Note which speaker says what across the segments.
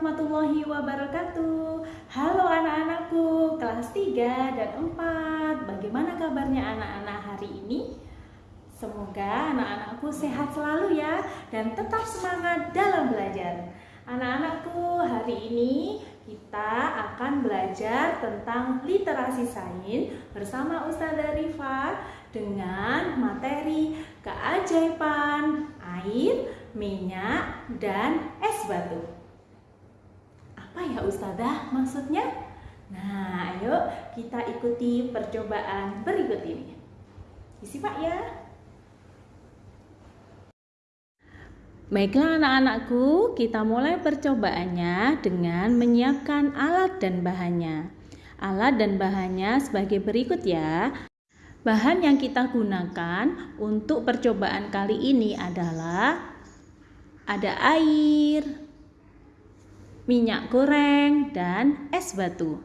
Speaker 1: warahmatullahi wabarakatuh Halo anak-anakku kelas 3 dan 4 Bagaimana kabarnya anak-anak hari ini? Semoga anak-anakku sehat selalu ya Dan tetap semangat dalam belajar Anak-anakku hari ini kita akan belajar tentang literasi sains bersama Ustazah Rifa dengan materi keajaiban air, minyak, dan es batu. Apa ya Ustazah maksudnya? Nah, ayo kita ikuti percobaan berikut ini. Disimak ya. Baiklah anak-anakku, kita mulai percobaannya dengan menyiapkan alat dan bahannya. Alat dan bahannya sebagai berikut ya. Bahan yang kita gunakan untuk percobaan kali ini adalah ada air, minyak goreng, dan es batu.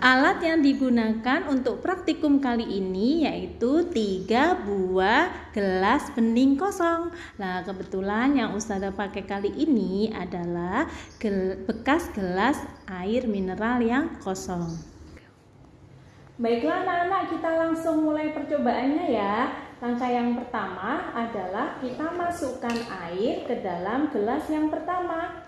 Speaker 1: Alat yang digunakan untuk praktikum kali ini yaitu tiga buah gelas bening kosong. Nah, kebetulan yang Ustazah pakai kali ini adalah gel bekas gelas air mineral yang kosong. Baiklah anak-anak kita langsung mulai percobaannya ya Langkah yang pertama adalah kita masukkan air ke dalam gelas yang pertama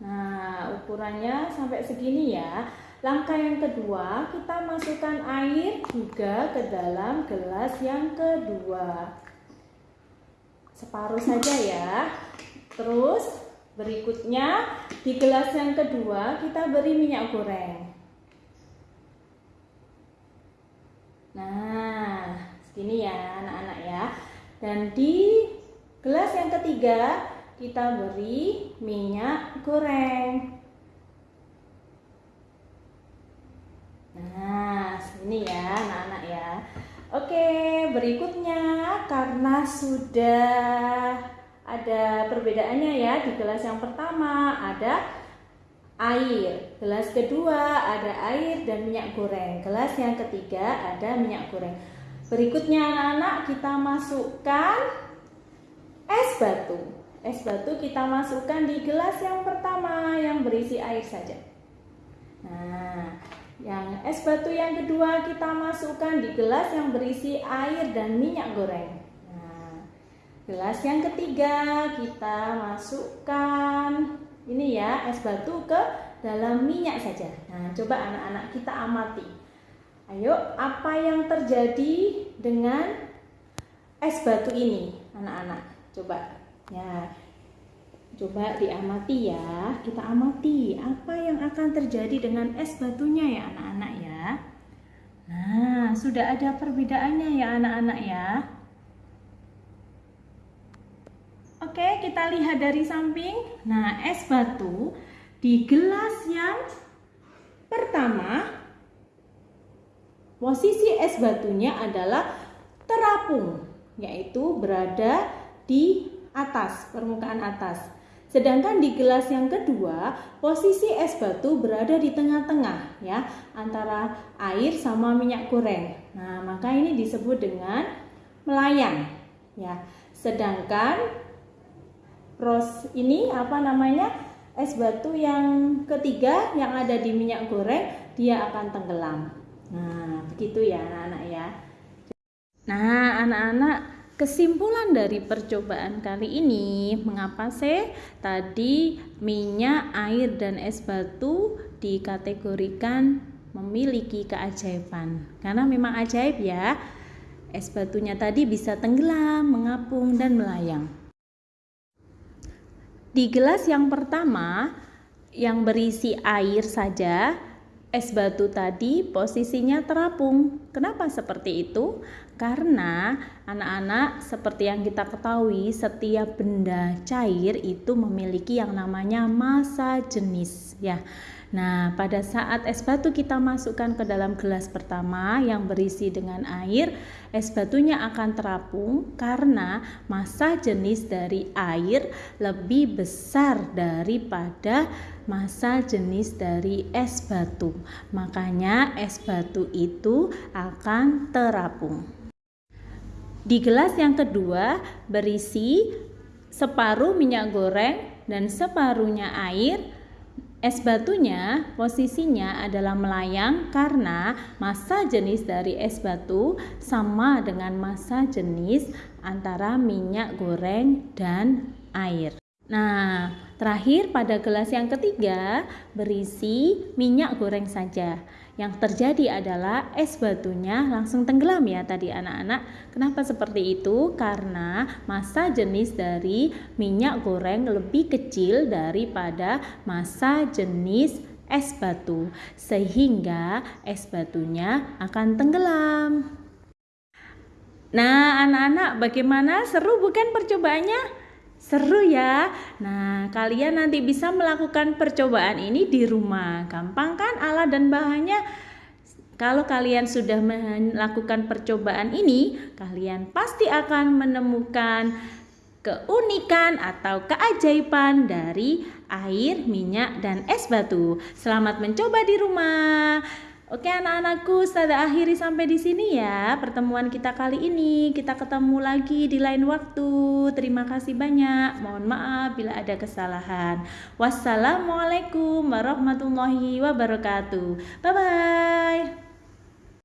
Speaker 1: Nah ukurannya sampai segini ya. Langkah yang kedua kita masukkan air juga ke dalam gelas yang kedua. Separuh saja ya. Terus berikutnya di gelas yang kedua kita beri minyak goreng. Nah, segini ya anak-anak ya. Dan di gelas yang ketiga kita beri minyak goreng. Nah, segini ya anak-anak ya. Oke, berikutnya karena sudah ada perbedaannya ya di gelas yang pertama ada air. Gelas kedua ada air dan minyak goreng. Gelas yang ketiga ada minyak goreng. Berikutnya anak-anak kita masukkan es batu. Es batu kita masukkan di gelas yang pertama yang berisi air saja. Nah, yang es batu yang kedua kita masukkan di gelas yang berisi air dan minyak goreng. Nah, gelas yang ketiga kita masukkan ini ya es batu ke dalam minyak saja. Nah, coba anak-anak kita amati. Ayo, apa yang terjadi dengan es batu ini, anak-anak? Coba ya. Coba diamati ya. Kita amati apa yang akan terjadi dengan es batunya ya, anak-anak ya. Nah, sudah ada perbedaannya ya, anak-anak ya. Oke, kita lihat dari samping. Nah, es batu di gelas yang pertama, posisi es batunya adalah terapung, yaitu berada di atas, permukaan atas. Sedangkan di gelas yang kedua, posisi es batu berada di tengah-tengah ya, antara air sama minyak goreng. Nah, maka ini disebut dengan melayang ya. Sedangkan Ros ini apa namanya es batu yang ketiga yang ada di minyak goreng dia akan tenggelam. Nah begitu ya anak-anak ya. Nah anak-anak kesimpulan dari percobaan kali ini mengapa sih tadi minyak, air dan es batu dikategorikan memiliki keajaiban karena memang ajaib ya es batunya tadi bisa tenggelam, mengapung dan melayang. Di gelas yang pertama yang berisi air saja, es batu tadi posisinya terapung. Kenapa seperti itu? Karena anak-anak seperti yang kita ketahui setiap benda cair itu memiliki yang namanya massa jenis ya. Nah, pada saat es batu kita masukkan ke dalam gelas pertama yang berisi dengan air, es batunya akan terapung karena massa jenis dari air lebih besar daripada massa jenis dari es batu. Makanya es batu itu akan terapung. Di gelas yang kedua berisi separuh minyak goreng dan separuhnya air. Es batunya posisinya adalah melayang karena massa jenis dari es batu sama dengan massa jenis antara minyak goreng dan air. Nah, terakhir pada gelas yang ketiga berisi minyak goreng saja. Yang terjadi adalah es batunya langsung tenggelam ya tadi anak-anak. Kenapa seperti itu? Karena massa jenis dari minyak goreng lebih kecil daripada massa jenis es batu sehingga es batunya akan tenggelam. Nah, anak-anak bagaimana? Seru bukan percobaannya? Seru ya. Nah, kalian nanti bisa melakukan percobaan ini di rumah. Gampang kan alat dan bahannya? Kalau kalian sudah melakukan percobaan ini, kalian pasti akan menemukan keunikan atau keajaiban dari air, minyak, dan es batu. Selamat mencoba di rumah. Oke anak-anakku, saya akhiri sampai di sini ya pertemuan kita kali ini. Kita ketemu lagi di lain waktu. Terima kasih banyak. Mohon maaf bila ada kesalahan. Wassalamualaikum warahmatullahi wabarakatuh. Bye bye.